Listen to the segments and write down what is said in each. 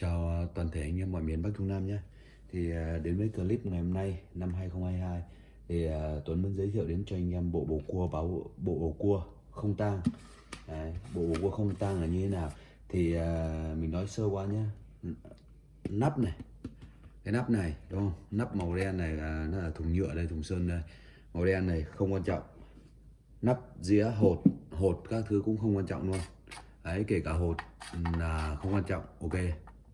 Chào toàn thể anh em mọi miền Bắc Trung Nam nhé. Thì à, đến với clip ngày hôm nay năm 2022 Thì à, Tuấn muốn giới thiệu đến cho anh em bộ bầu cua báo bộ bầu cua không tang. Đấy, Bộ bầu cua không tang là như thế nào? Thì à, mình nói sơ qua nhé. Nắp này Cái nắp này đúng không? Nắp màu đen này là, nó là thùng nhựa đây thùng sơn đây. Màu đen này không quan trọng. Nắp dĩa hột Hột các thứ cũng không quan trọng luôn. Đấy kể cả hột là không quan trọng. Ok.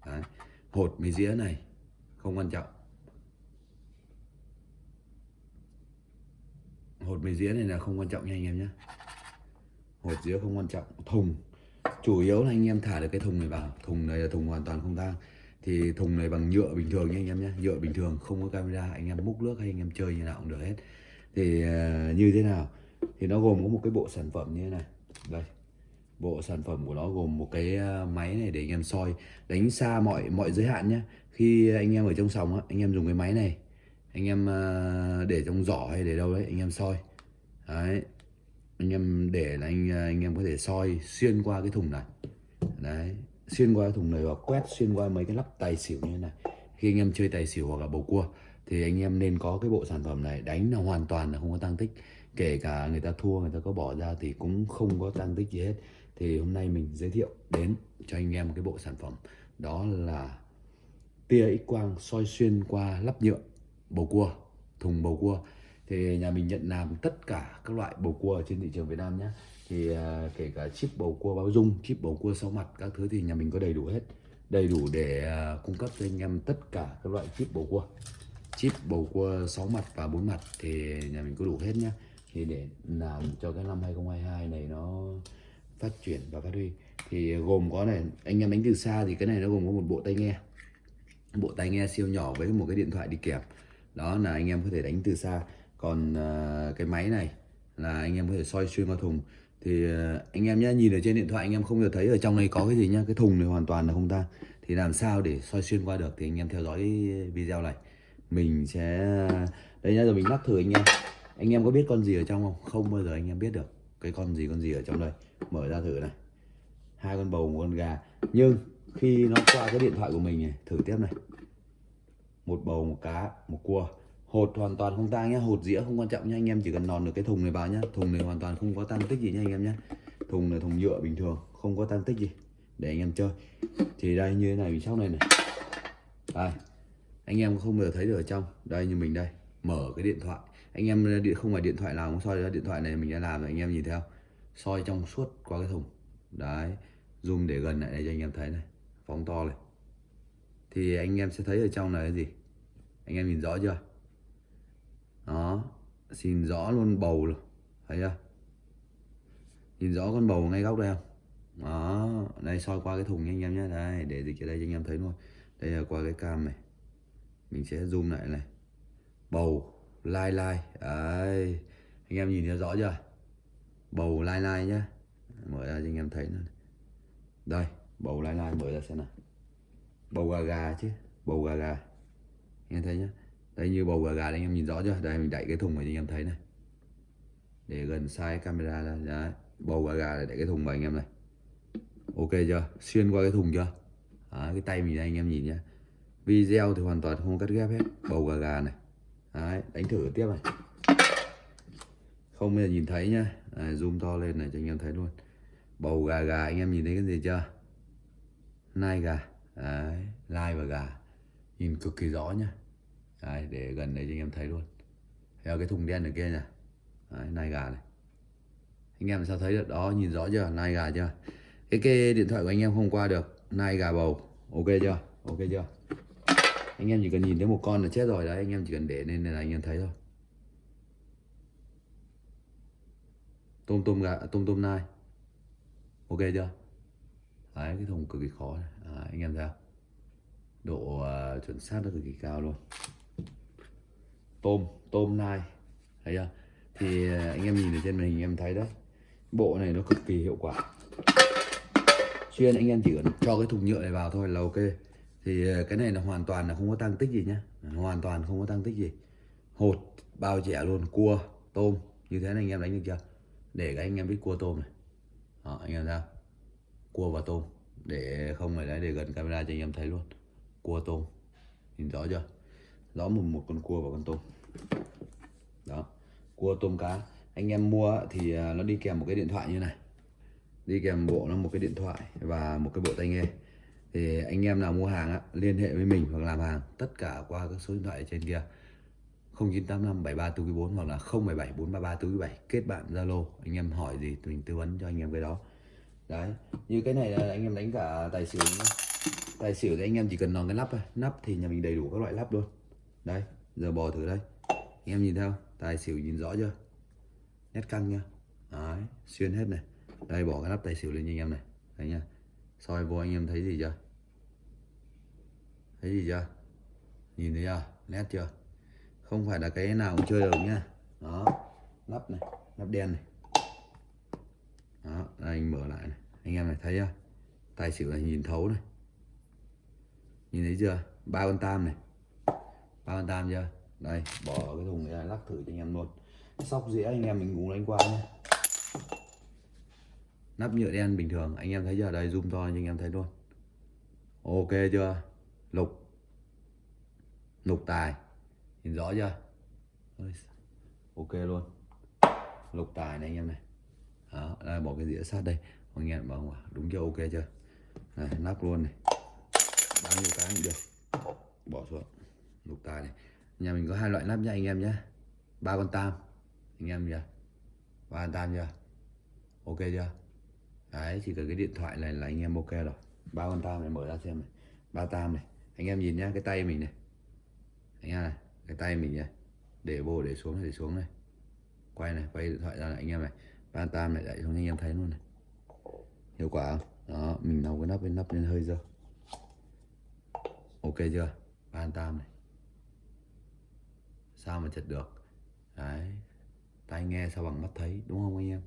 Đấy. hột mấy dĩa này không quan trọng. Hột mấy dĩa này là không quan trọng nha anh em nhé. Hột dĩa không quan trọng. Thùng. Chủ yếu là anh em thả được cái thùng này vào. Thùng này là thùng hoàn toàn không tang. Thì thùng này bằng nhựa bình thường nha anh em nhé. Nhựa bình thường không có camera. Anh em múc nước hay anh em chơi như nào cũng được hết. Thì uh, như thế nào? Thì nó gồm có một cái bộ sản phẩm như thế này. Đây bộ sản phẩm của nó gồm một cái à, máy này để anh em soi, đánh xa mọi mọi giới hạn nhé khi anh em ở trong sòng anh em dùng cái máy này, anh em à, để trong giỏ hay để đâu đấy, anh em soi. Đấy, anh em để là anh à, anh em có thể soi xuyên qua cái thùng này. Đấy, xuyên qua cái thùng này và quét xuyên qua mấy cái lắp tài xỉu như thế này. Khi anh em chơi tài xỉu hoặc là bầu cua, thì anh em nên có cái bộ sản phẩm này, đánh là hoàn toàn là không có tăng tích. Kể cả người ta thua, người ta có bỏ ra thì cũng không có tăng tích gì hết thì hôm nay mình giới thiệu đến cho anh em một cái bộ sản phẩm. Đó là tia x quang soi xuyên qua lắp nhựa bầu cua, thùng bầu cua. Thì nhà mình nhận làm tất cả các loại bầu cua trên thị trường Việt Nam nhé. Thì à, kể cả chip bầu cua báo dung, chip bầu cua sáu mặt, các thứ thì nhà mình có đầy đủ hết. Đầy đủ để à, cung cấp cho anh em tất cả các loại chip bầu cua. Chip bầu cua 6 mặt và 4 mặt thì nhà mình có đủ hết nhá thì để làm cho cái năm 2022 này nó phát triển và phát huy. Thì ờ, gồm có này anh em đánh từ xa thì cái này nó gồm có một bộ tai nghe. Bộ tai nghe siêu nhỏ với một cái điện thoại đi kèm. Đó là anh em có thể đánh từ xa. Còn uh, cái máy này là anh em có thể soi xuyên qua thùng. Thì ờ, anh em nhé nhìn ở trên điện thoại anh em không được thấy ở trong này có cái gì nhá cái thùng này hoàn toàn là không ta. Thì làm sao để soi xuyên qua được thì anh em theo dõi video này. Mình sẽ đây nhá rồi mình lắc thử anh em. Anh em có biết con gì ở trong không? Không bao giờ anh em biết được cái con gì con gì ở trong đây? Mở ra thử này. Hai con bầu, một con gà. Nhưng khi nó qua cái điện thoại của mình này, thử tiếp này. Một bầu, một cá, một cua. Hột hoàn toàn không tang nhá. Hột dĩa không quan trọng nhá. Anh em chỉ cần nòn được cái thùng này vào nhá. Thùng này hoàn toàn không có tăng tích gì nhá anh em nhá. Thùng là thùng nhựa bình thường, không có tăng tích gì. Để anh em chơi. Thì đây, như thế này, mình sau này này. Đây. Anh em không bao giờ thấy được ở trong. Đây, như mình đây. Mở cái điện thoại anh em ờ, điện, không phải điện thoại nào cũng soi ra điện thoại này mình đã làm rồi, anh em nhìn theo soi trong suốt qua cái thùng. Đấy, zoom để gần lại đây cho anh em thấy này, phóng to này. Thì anh em sẽ thấy ở trong là cái gì? Anh em nhìn rõ chưa? Đó, xin rõ luôn bầu rồi thấy chưa? Nhìn rõ con bầu ngay góc đây không? Đó, đây soi qua cái thùng nha anh em nhé. Đây, để dịch ở đây cho anh em thấy luôn. Đây là qua cái cam này. Mình sẽ zoom lại này. Bầu lai lai. Đấy anh em nhìn thấy rõ chưa? Bầu lai lai nhá. Mở ra cho anh em thấy nữa. Đây bầu lai lai mở ra xem nào. Bầu gà gà chứ bầu gà gà. Anh em thấy nhá. Đây như bầu gà gà đấy, anh em nhìn rõ chưa? Đây mình đẩy cái thùng này cho anh em thấy này. Để gần sai camera ra. Đấy bầu gà gà để đẩy cái thùng vào anh em này. Ok chưa? Xuyên qua cái thùng chưa? Đấy, cái tay mình đây anh em nhìn nhá. Video thì hoàn toàn không cắt ghép hết. Bầu gà gà này. Đấy, đánh thử tiếp này. Không bây giờ nhìn thấy nhá. Đấy, zoom to lên này cho anh em thấy luôn. Bầu gà gà anh em nhìn thấy cái gì chưa? Nai gà. Đấy, lai và gà. Nhìn cực kỳ rõ nhá. Đấy, để gần đây cho anh em thấy luôn. Theo cái thùng đen ở kia nè Đấy, nai gà này. Anh em sao thấy được? Đó nhìn rõ chưa? Nai gà chưa? Cái, cái điện thoại của anh em không qua được. Nai gà bầu. Ok chưa? Ok chưa? Anh em chỉ cần nhìn thấy một con là chết rồi đấy anh em chỉ cần để lên là anh em thấy thôi. Tôm tôm gà tôm tôm nai. Ok chưa? Đấy cái thùng cực kỳ khó này. À, anh em thấy không? Độ uh, chuẩn xác nó cực kỳ cao luôn. Tôm tôm nai. Thấy chưa? Thì uh, anh em nhìn ở trên màn hình anh em thấy đấy. Bộ này nó cực kỳ hiệu quả. Chuyên anh em chỉ cần cho cái thùng nhựa này vào thôi là ok thì ờ, cái này là hoàn toàn là không có tăng tích gì nhá. Hoàn toàn không có tăng tích gì. Hột bao trẻ luôn cua tôm. Như thế này anh em đánh được chưa? Để các anh em biết cua tôm này. Đó, anh em ra cua và tôm. Để không phải đấy để gần camera cho anh em thấy luôn. Cua tôm. Nhìn rõ chưa? Rõ một một con cua và con tôm. Đó. Cua tôm cá. Anh em mua thì ờ, nó đi kèm một cái điện thoại như này. Đi kèm bộ nó một cái điện thoại và một cái bộ tai nghe thì anh em nào mua hàng á, liên hệ với mình hoặc làm hàng tất cả qua các số điện thoại ở trên kia. 0985 73 hoặc là 077 433 kết bạn Zalo anh em hỏi gì mình tư vấn cho anh em cái đó. Đấy như cái này là anh em đánh cả tài xỉu nhá. tài xỉu thì anh em chỉ cần nòng cái nắp thôi nắp thì nhà mình đầy đủ các loại nắp luôn. Đây giờ bò thử đây. Anh em nhìn theo tài xỉu nhìn rõ chưa? Nét căng nhá. Đấy xuyên hết này. Đây bỏ cái nắp tài xỉu lên cho anh em này. Đấy nhá. Soi vô anh em thấy gì chưa? Thấy gì chưa? Nhìn thấy chưa? Nét chưa? Không phải là cái nào cũng chơi được nhá. Đó. Nắp này, nắp đen này. Đó đây anh mở lại này. Anh em này thấy chưa? Tài xỉu này nhìn thấu này. Nhìn thấy chưa? Ba con tam này. Ba con tam chưa? Đây, bỏ cái thùng này lắc thử cho anh em luôn. Sóc dĩa anh em mình cũng đánh qua nhé nắp nhựa đen bình thường, anh em thấy chưa? Đây, zoom to cho anh em thấy luôn. Ok chưa? Lục. Lục tài. Nhìn rõ chưa? Ok luôn. Lục tài này anh em này. Đó đây, bỏ cái dĩa sát đây. Anh em bảo đúng chưa? Ok chưa? Này nắp luôn này. Bao nhiêu cái cũng được. Bỏ xuống. Lục tài này. Nhà mình có hai loại nắp nha anh em nhé ba con tam. Anh em nhá. Ba con tam chưa? Ok chưa? Đấy chỉ cần cái điện thoại này là anh em ok rồi. Ba con tam này mở ra xem này. Ba tam này anh em nhìn nhá, cái tay mình này. Anh em này, cái tay mình này. Để vô để xuống để xuống này. Quay này, quay điện thoại ra này, anh em này. Ban tam này đẩy xuống, anh em thấy luôn này. Hiệu quả không? Đó, mình nấu cái nắp lên nắp lên hơi dơ. Ok chưa? Ban tam này. Sao mà chật được? Đấy. Tai nghe sao bằng mắt thấy, đúng không anh em?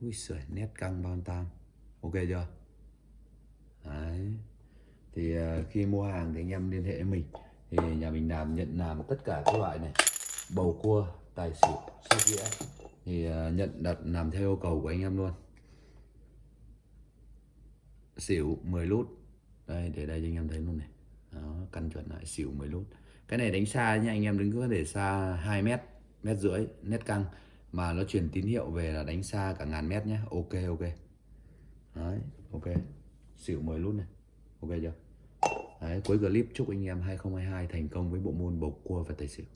Ui sợi nét căng ban tam. Ok chưa? Đấy thì ờ, khi mua hàng thì anh em liên hệ với mình. Thì nhà mình làm, nhận làm tất cả các loại này. Bầu cua, tài xỉu, sóc đĩa. Thì ờ, nhận đặt làm theo yêu cầu của anh em luôn. Xỉu 10 lút. Đây, để đây cho anh em thấy luôn này. Đó, căn chuẩn lại, xỉu 10 lút. Cái này đánh xa nha anh em đứng cứ để xa 2 mét mét rưỡi nét căng. Mà nó truyền tín hiệu về là đánh xa cả ngàn mét nhé ok ok. Đấy, ok. Xỉu 10 lút này ok chưa? Đấy, cuối clip chúc anh em 2022 thành công với bộ môn bầu cua và tài xỉu.